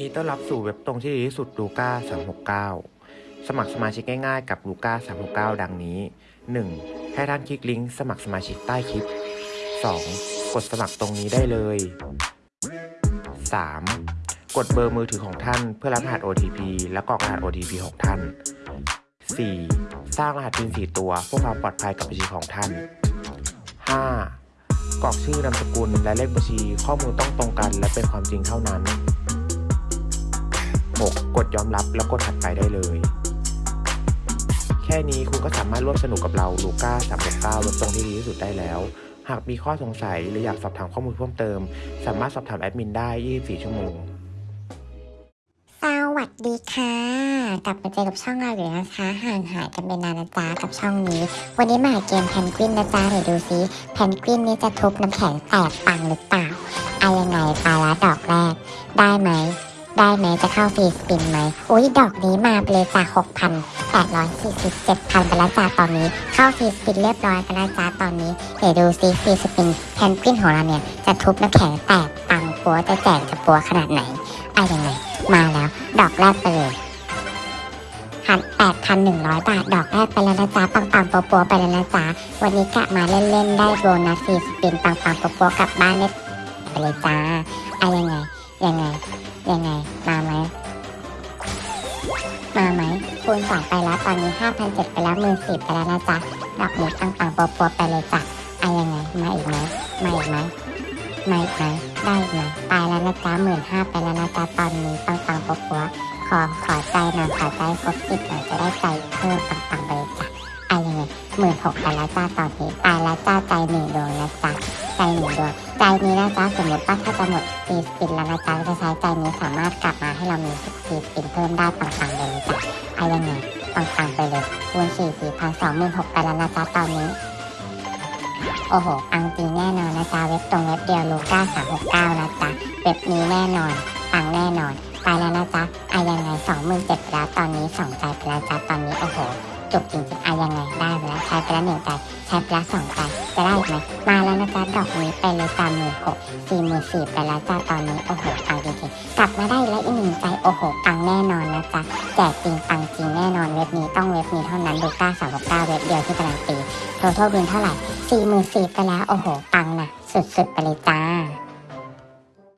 นี้ต้อนรับสู่เว็บตรงที่ดีที่สุดลูก้า369 สมัครสมาชิกง่ายๆกับลูก้า369 ดังนี้ 1. ให้ท่านคลิกลิงก์สมัครสมาชิกใต้คลิป 2. กดสมัครตรงนี้ได้เลย 3. กดเบอร์มือถือของท่านเพื่อรับรหัส OTP และกรอกรหัส OTP ของท่าน 4. สร้างรหัส PIN 4 ตัวเพื่อความปลอดภัยกับบัญชีของท่าน 5. กรอกชื่อนามสกุลและเลขบัญชีข้อมูลต้องตรงกันและเป็นความจริงเท่านั้น 6. กดยอมรับแล้วกดถัดไปได้เลย แค่นี้คุณก็สามารถร่วมสนุกกับเราลูก้า369เว็บตรงที่ดีที่สุดได้แล้ว หากมีข้อสงสัยหรืออยากสอบถามข้อมูลเพิ่มเติม สามารถสอบถามแอดมินได้ 24 ชั่วโมง สวัสดีค่ะ กลับมาเจอกับช่องเราอีกแล้วนะคะห่างหายกันไปนานนะจ๊ะกับช่องนี้ วันนี้มาเกมแพนกวินนะจ๊ะเดี๋ยวดูซิแพนกวินนี่จะทุบน้ำแข็งแตกปังหรือเปล่าเอายังไงปลาละดอกแรก ได้ไหม ได้ไหมจะเข้าฟรีสปินไหมอุ้ยดอกนี้มาไปลยจ้ะหกพันแปดร้อยสี่สิบเจ็ดพันไปแล้วจ้าตอนนี้ เข้าฟรีสปินเรียบร้อยกันแล้วจ้าตอนนี้เดี๋ยวดูซิฟรีสปินแพนกวินของเราเนี่ย จะทุบน้ำแข็งแตกปังปัวจะแจกจะปัวขนาดไหนเอายังไงมาแล้ว ดอกแรกไปเลยหันแปดพันหนึ่งร้อยบาท ดอกแรกไปแล้วนะจ๊ะปังปังปัวปัวไปแล้วนะจ๊ะวันนี้กะมาเล่นๆได้โบนัสฟรีสปินปังปังปัวปัวกลับบ้านได้ไปเลยจ้าอายังไงยัง ณสองไปแล้วตอนนี้ห้าพันเจ็ดไปแล้วหมื่นสิบไปแล้วนะจ๊ะดอกหมูปังปังปัวปัวไปเลยจ้ะเอายังไงมาอีกไหมมาอีกไหมมาอีกไหมได้ไหมไปแล้วนะจ๊ะหมื่นห้าไปแล้วนะจ๊ะตอนนี้ปังปังปัวปัวขอขอใจหน่อยขอใจครบสิบหน่อยจะได้ใจเพิ่มปัง มื่นหกไปแล้วจ้าตอนนี้ไปแล้วจ้าใจหนึ่งดวงนะจ๊ะใจหนึ่งดวงใจนี้นะจ๊ะสมมติว่าถ้าจะหมดฟีสปินแล้วนะจ๊ะจะใช้ใจนี้สามารถกลับมาให้เรามีฟีสปินเพิ่มได้ปังปังเลยจ้ะเอายังไงปังปังไปเลยคูณสี่สี่พันสองหมื่นหกไปแล้วนะจ๊ะตอนนี้โอ้โหปังจริงแน่นอนนะจ๊ะเว็บตรงเว็บเดียวลูก้าสามหกเก้านะจ๊ะเว็บนี้แน่นอนปังแน่นอน ไปแล้วนะจ๊ะอายังไงสองหมื่นเจ็ดแล้วตอนนี้สองใจไปแล้วจ๊ะตอนนี้โอ้โห จุกจริงๆอายังไงได้ไปแล้วใช้ไปแล้วหนึ่งใจใช้ไปแล้วสองใจจะได้ไหมมาแล้วนะจ๊ะดอกนี้ไปเลยสามหมื่นหกสี่หมื่นสี่ไปแล้วจ้าตอนนี้โอ้โหปังจริงๆกลับมาได้แล้วอีกหนึ่งใจโอ้โหปังแน่นอนนะจ๊ะแจกจริงปังจริงแน่นอนเว็บนี้ต้องเว็บนี้เท่านั้นลูก้าสามหกเก้าเว็บเดียวที่การันตีโททอบินเท่าไหร่สี่หมื่นสี่ไปแล้วโอ้โหปังนะสุดๆไปเลยจ้า